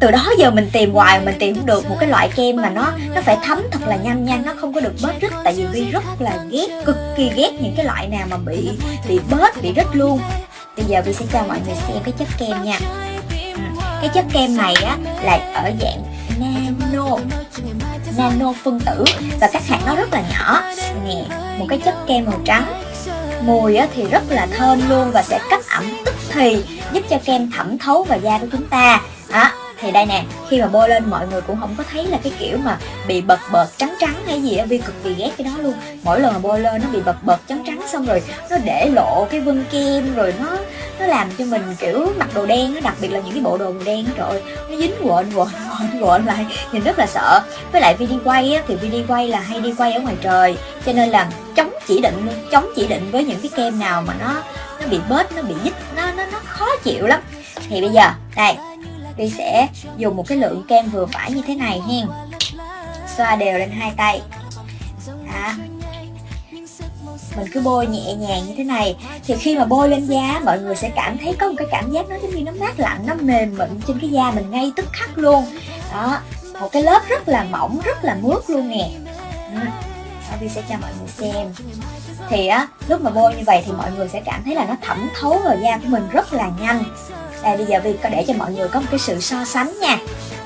từ đó giờ mình tìm hoài mình tìm không được một cái loại kem mà nó nó phải thấm thật là nhanh nhanh nó không có được bớt rít tại vì vi rất là ghét cực kỳ ghét những cái loại nào mà bị bị bớt bị rít luôn. Bây giờ vi sẽ cho mọi người xem cái chất kem nha. Ừ, cái chất kem này á là ở dạng nano nano phân tử. Và các hạt nó rất là nhỏ. Nè một cái chất kem màu trắng. Mùi á, thì rất là thơm luôn và sẽ cấp ẩm tức thì giúp cho kem thẩm thấu vào da của chúng ta thì đây nè, khi mà bôi lên mọi người cũng không có thấy là cái kiểu mà bị bật bật trắng trắng hay gì á, vi cực kỳ ghét cái đó luôn. Mỗi lần mà bôi lên nó bị bật bật trắng trắng xong rồi nó để lộ cái vân kem rồi nó nó làm cho mình kiểu mặc đồ đen nó đặc biệt là những cái bộ đồ đen trời ơi, nó dính quện quện quện quện lại, nhìn rất là sợ. Với lại vi đi quay á, thì vi đi quay là hay đi quay ở ngoài trời, cho nên là chống chỉ định luôn, chống chỉ định với những cái kem nào mà nó nó bị bớt nó bị dít, nó nó nó khó chịu lắm. Thì bây giờ, đây Ly sẽ dùng một cái lượng kem vừa phải như thế này hen. Xoa đều lên hai tay. Đó. Mình cứ bôi nhẹ nhàng như thế này. Thì khi mà bôi lên da mọi người sẽ cảm thấy có một cái cảm giác nó giống như nó mát lạnh nó mềm mịn trên cái da mình ngay tức khắc luôn. Đó. Một cái lớp rất là mỏng rất là mướt luôn nè. Ừ. Đó, Vi sẽ cho mọi người xem. Thì á lúc mà bôi như vậy thì mọi người sẽ cảm thấy là nó thẩm thấu vào da của mình rất là nhanh đây bây giờ Vi có để cho mọi người có một cái sự so sánh nha.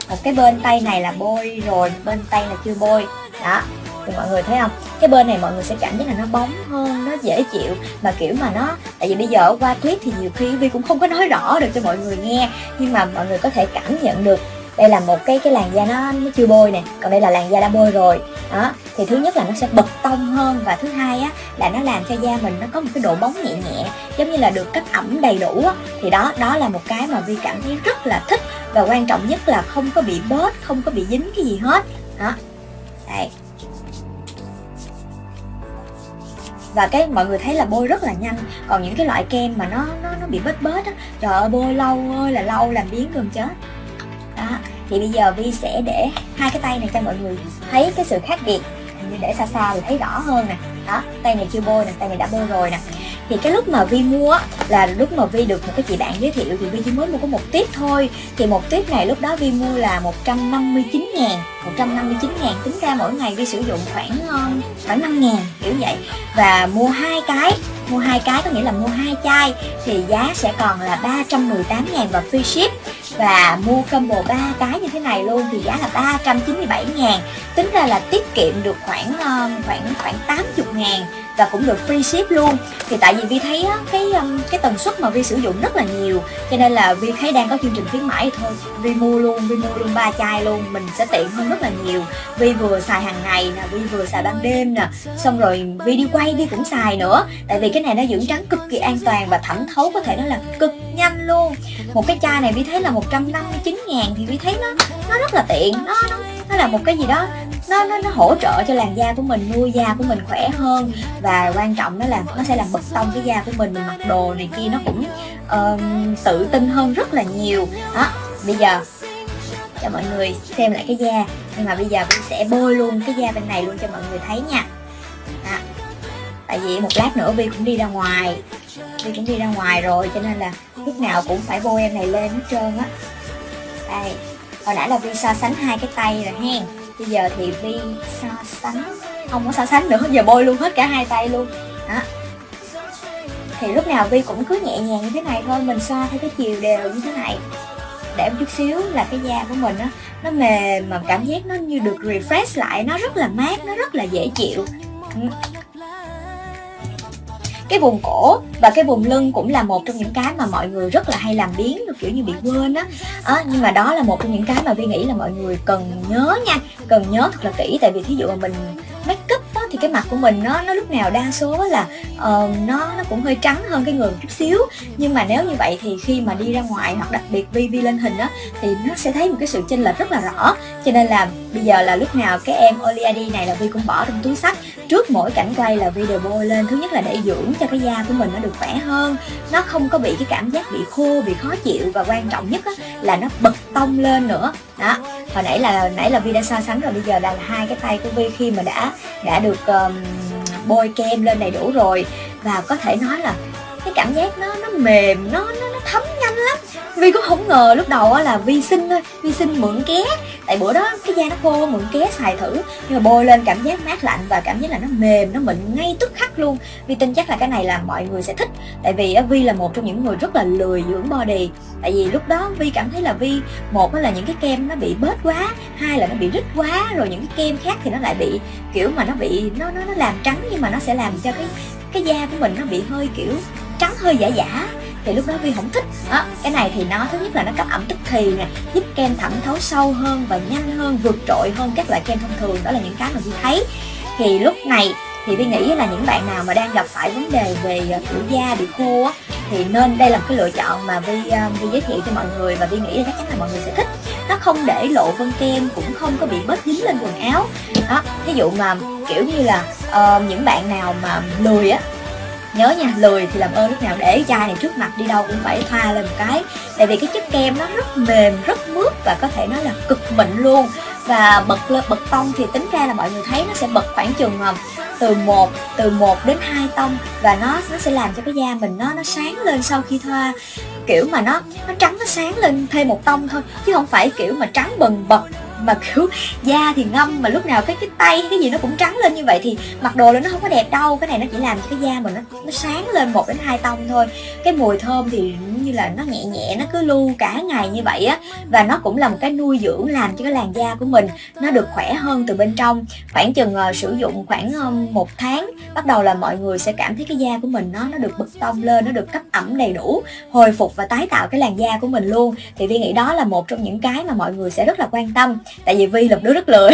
Một cái bên tay này là bôi rồi, bên tay là chưa bôi. Đó, thì mọi người thấy không? Cái bên này mọi người sẽ cảm thấy là nó bóng hơn, nó dễ chịu. Mà kiểu mà nó, tại vì bây giờ qua clip thì nhiều khi Vi cũng không có nói rõ được cho mọi người nghe. Nhưng mà mọi người có thể cảm nhận được đây là một cái cái làn da nó nó chưa bôi nè. Còn đây là làn da đã bôi rồi. Đó thì thứ nhất là nó sẽ bật tông hơn và thứ hai á, là nó làm cho da mình nó có một cái độ bóng nhẹ nhẹ, giống như là được cách ẩm đầy đủ á. Thì đó đó là một cái mà vi cảm thấy rất là thích và quan trọng nhất là không có bị bớt, không có bị dính cái gì hết. Đó. Đây. Và cái, mọi người thấy là bôi rất là nhanh, còn những cái loại kem mà nó nó nó bị bết bết á, trời ơi, bôi lâu ơi là lâu, làm biến gần chết. Đó. Thì bây giờ vi sẽ để hai cái tay này cho mọi người thấy cái sự khác biệt như để xa xa thì thấy rõ hơn nè. Đó, tay này chưa bôi nè, tay này đã bôi rồi nè. Thì cái lúc mà vi mua là lúc mà vi được một cái chị bạn giới thiệu, thì vi chỉ mới mua có một tiếp thôi. Thì một tiếp này lúc đó vi mua là 159 ngàn 159 ngàn, tính ra mỗi ngày vi sử dụng khoảng ờ, khoảng 5 ngàn, kiểu vậy. Và mua hai cái, mua hai cái có nghĩa là mua hai chai, thì giá sẽ còn là 318 ngàn và free ship và mua combo 3 cái như thế này luôn thì giá là 397 ngàn. Tính ra là tiết kiệm được khoảng ờ, khoảng khoảng 80 ngàn và cũng được free ship luôn. Thì tại vì Vi thấy á, cái um, cái tần suất mà Vi sử dụng rất là nhiều cho nên là Vi thấy đang có chương trình khuyến mãi thôi. Vi mua luôn Vi mua luôn ba chai luôn mình sẽ tiện hơn rất là nhiều. Vi vừa xài hàng ngày nè Vi vừa xài ban đêm nè xong rồi Vi đi quay Vi cũng xài nữa. Tại vì cái này nó dưỡng trắng cực kỳ an toàn và thẩm thấu có thể nói là cực nhanh luôn. Một cái chai này Vi thấy là 159 ngàn thì Vi thấy nó nó rất là tiện. Nó nó nó là một cái gì đó nó nó nó hỗ trợ cho làn da của mình nuôi da của mình khỏe hơn. Và quan trọng đó là nó sẽ làm bật tông cái da của mình mình mặc đồ này kia nó cũng uh, tự tin hơn rất là nhiều. Đó bây giờ cho mọi người xem lại cái da. Nhưng mà bây giờ mình sẽ bôi luôn cái da bên này luôn cho mọi người thấy nha. Đó. tại vì một lát nữa vi cũng đi ra ngoài. Vi cũng đi ra ngoài rồi cho nên là lúc nào cũng phải bôi em này lên hết trơn á. Đây hồi nãy là vi so sánh hai cái tay rồi hen bây giờ thì vi so sánh. Không có so sánh nữa, giờ bôi luôn hết cả hai tay luôn. Đó. Thì lúc nào vi cũng cứ nhẹ nhàng như thế này thôi, mình xoa theo cái chiều đều như thế này. Để một chút xíu là cái da của mình á, nó mềm mà cảm giác nó như được refresh lại, nó rất là mát, nó rất là dễ chịu. Ừ cái vùng cổ và cái vùng lưng cũng là một trong những cái mà mọi người rất là hay làm biến kiểu như bị quên á. À, nhưng mà đó là một trong những cái mà vi nghĩ là mọi người cần nhớ nha cần nhớ thật là kỹ. Tại vì thí dụ mà mình make up á, thì cái mặt của mình nó nó lúc nào đa số là uh, nó nó cũng hơi trắng hơn cái người một chút xíu. Nhưng mà nếu như vậy thì khi mà đi ra ngoài hoặc đặc biệt vi vi lên hình á thì nó sẽ thấy một cái sự chênh lệch rất là rõ. Cho nên là bây giờ là lúc nào cái em Oliadi này là vi cũng bỏ trong túi sách. Trước mỗi cảnh quay là vi đều bôi lên. Thứ nhất là để dưỡng cho cái da của mình nó được khỏe hơn. Nó không có bị cái cảm giác bị khô bị khó chịu. Và quan trọng nhất á, là nó bật tông lên nữa. Đó hồi nãy là nãy là vi đã so sánh rồi bây giờ là hai cái tay của vi khi mà đã đã được um, bôi kem lên đầy đủ rồi. Và có thể nói là cái cảm giác nó nó mềm nó nó, nó thấm nhanh lắm. Vi cũng không ngờ lúc đầu á là Vi xin thôi Vi xin mượn ké. Tại bữa đó cái da nó khô mượn ké xài thử. Nhưng mà bôi lên cảm giác mát lạnh và cảm giác là nó mềm Nó mịn ngay tức khắc luôn. Vi tin chắc là cái này là mọi người sẽ thích. Tại vì á, Vi là một trong những người rất là lười dưỡng body. Tại vì lúc đó Vi cảm thấy là Vi Một là những cái kem nó bị bết quá Hai là nó bị rít quá Rồi những cái kem khác thì nó lại bị kiểu mà nó bị Nó nó, nó làm trắng nhưng mà nó sẽ làm cho cái cái da của mình nó bị hơi kiểu trắng hơi giả giả thì lúc đó Vi không thích. Đó, cái này thì nó thứ nhất là nó cấp ẩm tức thì nè giúp kem thẩm thấu sâu hơn và nhanh hơn vượt trội hơn các loại kem thông thường. Đó là những cái mà Vi thấy. Thì lúc này thì Vi nghĩ là những bạn nào mà đang gặp phải vấn đề về ờ, kiểu da bị khô á thì nên đây là một cái lựa chọn mà Vi uh, ờ, Vi giới thiệu cho mọi người và Vi nghĩ là chắc chắn là mọi người sẽ thích. Nó không để lộ vân kem cũng không có bị bớt dính lên quần áo. Đó ví dụ mà kiểu như là uh, những bạn nào mà lười á nhớ nha, lười thì làm ơn lúc nào để chai này trước mặt, đi đâu cũng phải thoa lên một cái. Tại vì cái chất kem nó rất mềm, rất mướt và có thể nói là cực mịn luôn. Và bật lên bật tông thì tính ra là mọi người thấy nó sẽ bật khoảng chừng ờ, từ 1 từ 1 đến 2 tông. Và nó nó sẽ làm cho cái da mình nó nó sáng lên sau khi thoa. Kiểu mà nó nó trắng, nó sáng lên thêm một tông thôi, chứ không phải kiểu mà trắng bần bật mà kiểu da thì ngâm mà lúc nào cái cái tay cái gì nó cũng trắng lên như vậy thì mặc đồ lên nó không có đẹp đâu. Cái này nó chỉ làm cho cái da mình nó nó sáng lên một đến hai tông thôi. Cái mùi thơm thì như là nó nhẹ nhẹ nó cứ lưu cả ngày như vậy á. Và nó cũng là một cái nuôi dưỡng làm cho cái làn da của mình nó được khỏe hơn từ bên trong. Khoảng chừng uh, sử dụng khoảng uh, một tháng bắt đầu là mọi người sẽ cảm thấy cái da của mình nó nó được bật tông lên nó được cấp ẩm đầy đủ hồi phục và tái tạo cái làn da của mình luôn. Thì vi nghĩ đó là một trong những cái mà mọi người sẽ rất là quan tâm tại vì vi là một đứa rất lười.